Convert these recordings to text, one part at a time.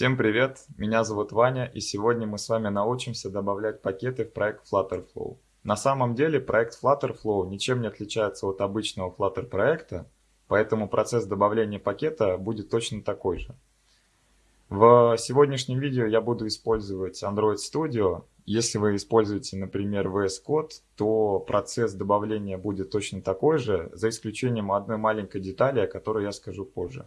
Всем привет, меня зовут Ваня и сегодня мы с вами научимся добавлять пакеты в проект Flutterflow. На самом деле проект Flutterflow ничем не отличается от обычного Flutter проекта, поэтому процесс добавления пакета будет точно такой же. В сегодняшнем видео я буду использовать Android Studio. Если вы используете, например, VS Code, то процесс добавления будет точно такой же, за исключением одной маленькой детали, о которой я скажу позже.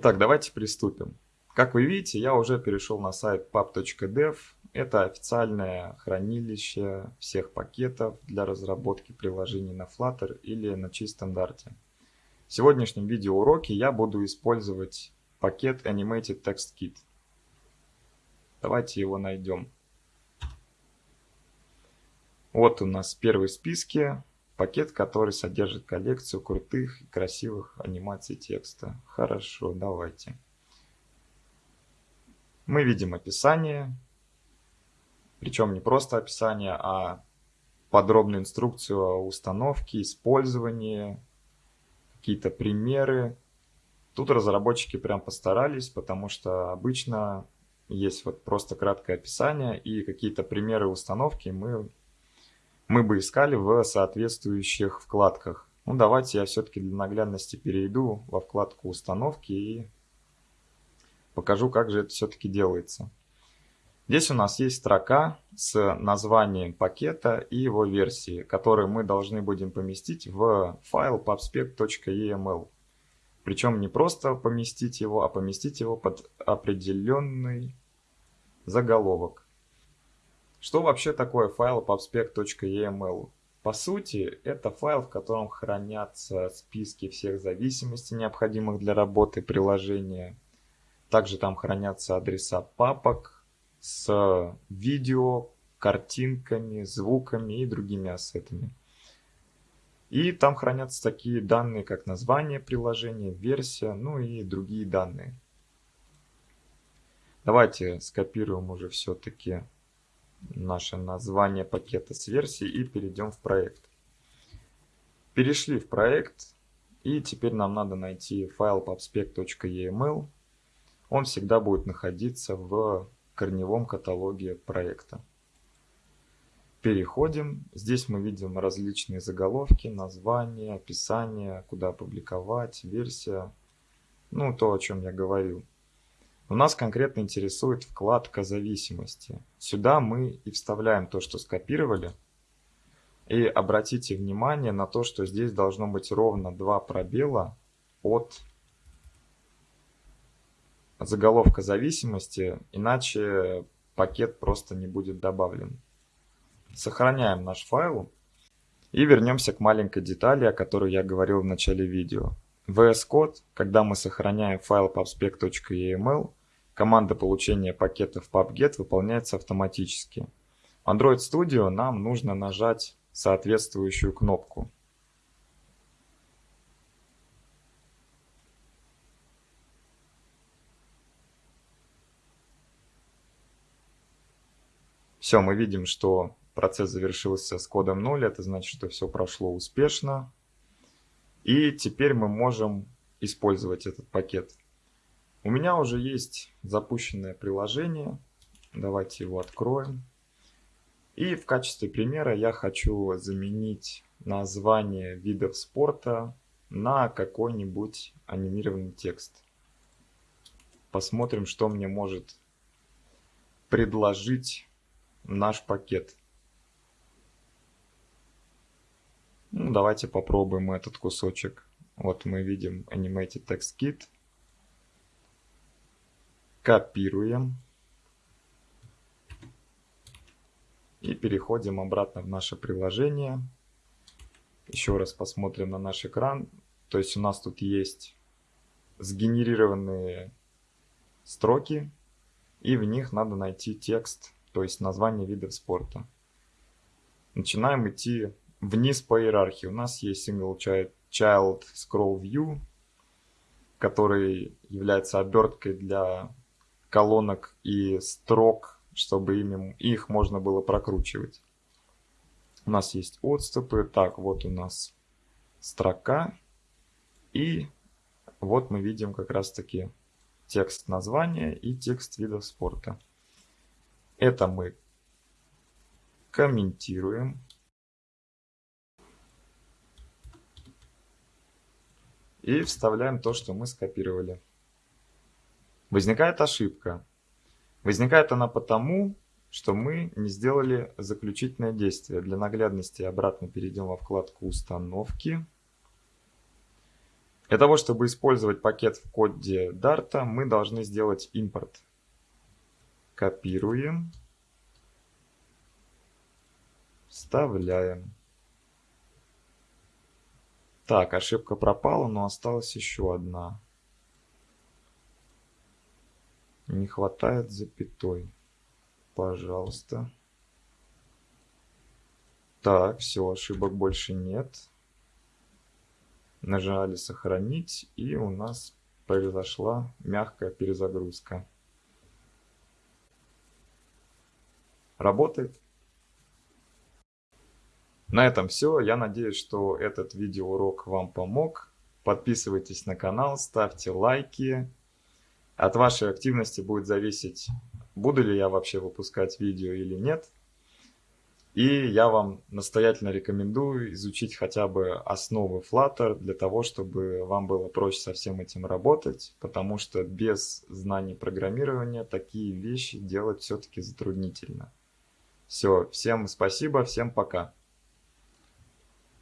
Так, давайте приступим. Как вы видите, я уже перешел на сайт pub.dev. Это официальное хранилище всех пакетов для разработки приложений на Flutter или на C-стандарте. В сегодняшнем видеоуроке я буду использовать пакет Animated Text Kit. Давайте его найдем. Вот у нас первый в списке пакет, который содержит коллекцию крутых и красивых анимаций текста. Хорошо, давайте. Мы видим описание, причем не просто описание, а подробную инструкцию о установке, использовании, какие-то примеры. Тут разработчики прям постарались, потому что обычно есть вот просто краткое описание и какие-то примеры установки мы, мы бы искали в соответствующих вкладках. Ну давайте я все-таки для наглядности перейду во вкладку установки и покажу, как же это все-таки делается. Здесь у нас есть строка с названием пакета и его версии, которые мы должны будем поместить в файл pubspec.eml. Причем не просто поместить его, а поместить его под определенный заголовок. Что вообще такое файл pubspec.eml? По сути, это файл, в котором хранятся списки всех зависимостей, необходимых для работы приложения, также там хранятся адреса папок с видео, картинками, звуками и другими ассетами. И там хранятся такие данные, как название приложения, версия, ну и другие данные. Давайте скопируем уже все-таки наше название пакета с версией и перейдем в проект. Перешли в проект и теперь нам надо найти файл pubspec.eml он всегда будет находиться в корневом каталоге проекта. Переходим. Здесь мы видим различные заголовки, названия, описание, куда опубликовать, версия. Ну, то, о чем я говорил. У нас конкретно интересует вкладка зависимости. Сюда мы и вставляем то, что скопировали. И обратите внимание на то, что здесь должно быть ровно два пробела от заголовка зависимости, иначе пакет просто не будет добавлен. Сохраняем наш файл и вернемся к маленькой детали, о которой я говорил в начале видео. VS Code, когда мы сохраняем файл pubspec.eml, команда получения пакетов pubget выполняется автоматически. Android Studio нам нужно нажать соответствующую кнопку. Все, мы видим, что процесс завершился с кодом 0, это значит, что все прошло успешно. И теперь мы можем использовать этот пакет. У меня уже есть запущенное приложение. Давайте его откроем. И в качестве примера я хочу заменить название видов спорта на какой-нибудь анимированный текст. Посмотрим, что мне может предложить наш пакет. Ну, давайте попробуем этот кусочек. Вот мы видим Animated Text Kit. Копируем. И переходим обратно в наше приложение. Еще раз посмотрим на наш экран. То есть у нас тут есть сгенерированные строки. И в них надо найти текст то есть название видов спорта. Начинаем идти вниз по иерархии. У нас есть single child scroll view, который является оберткой для колонок и строк, чтобы ими, их можно было прокручивать. У нас есть отступы. Так, вот у нас строка. И вот мы видим как раз таки текст названия и текст видов спорта. Это мы комментируем. И вставляем то, что мы скопировали. Возникает ошибка. Возникает она потому, что мы не сделали заключительное действие. Для наглядности обратно перейдем во вкладку «Установки». Для того, чтобы использовать пакет в коде Dart, мы должны сделать импорт. Копируем. Вставляем. Так, ошибка пропала, но осталась еще одна. Не хватает запятой. Пожалуйста. Так, все, ошибок больше нет. Нажали сохранить, и у нас произошла мягкая перезагрузка. Работает. На этом все. Я надеюсь, что этот видеоурок вам помог. Подписывайтесь на канал, ставьте лайки. От вашей активности будет зависеть, буду ли я вообще выпускать видео или нет. И я вам настоятельно рекомендую изучить хотя бы основы Flutter для того, чтобы вам было проще со всем этим работать, потому что без знаний программирования такие вещи делать все-таки затруднительно. Все, всем спасибо, всем пока.